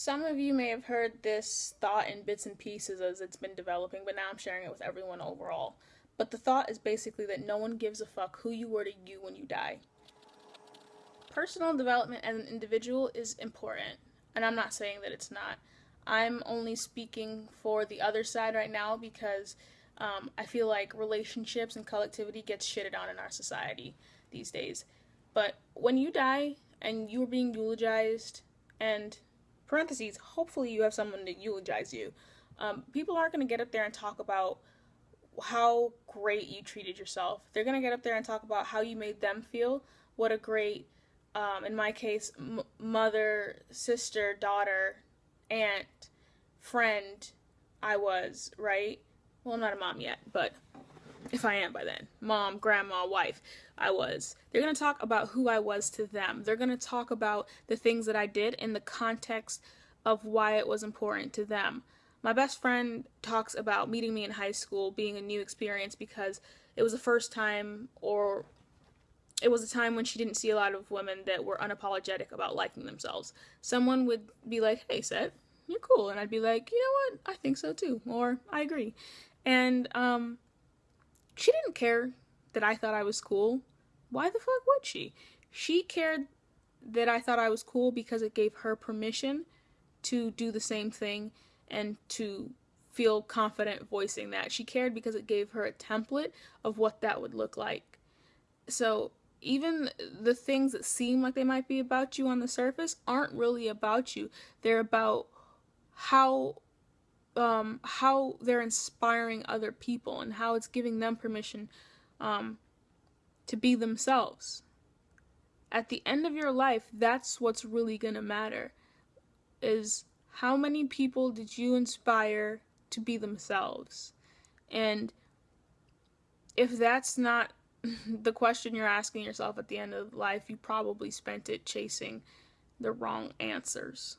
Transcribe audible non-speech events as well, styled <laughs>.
Some of you may have heard this thought in bits and pieces as it's been developing, but now I'm sharing it with everyone overall. But the thought is basically that no one gives a fuck who you were to you when you die. Personal development as an individual is important, and I'm not saying that it's not. I'm only speaking for the other side right now because um, I feel like relationships and collectivity gets shitted on in our society these days. But when you die and you are being eulogized and parentheses, hopefully you have someone to eulogize you. Um, people aren't going to get up there and talk about how great you treated yourself. They're going to get up there and talk about how you made them feel. What a great, um, in my case, mother, sister, daughter, aunt, friend I was, right? Well, I'm not a mom yet, but if I am by then, mom, grandma, wife, I was. They're going to talk about who I was to them. They're going to talk about the things that I did in the context of why it was important to them. My best friend talks about meeting me in high school being a new experience because it was the first time or it was a time when she didn't see a lot of women that were unapologetic about liking themselves. Someone would be like, "Hey, Seth, you're cool," and I'd be like, "You know what? I think so too," or "I agree." And um, she didn't care that I thought I was cool. Why the fuck would she? She cared that I thought I was cool because it gave her permission to do the same thing and to feel confident voicing that. She cared because it gave her a template of what that would look like. So even the things that seem like they might be about you on the surface aren't really about you. They're about how um, how they're inspiring other people and how it's giving them permission um, to be themselves. At the end of your life, that's what's really gonna matter. Is how many people did you inspire to be themselves? And if that's not <laughs> the question you're asking yourself at the end of life, you probably spent it chasing the wrong answers.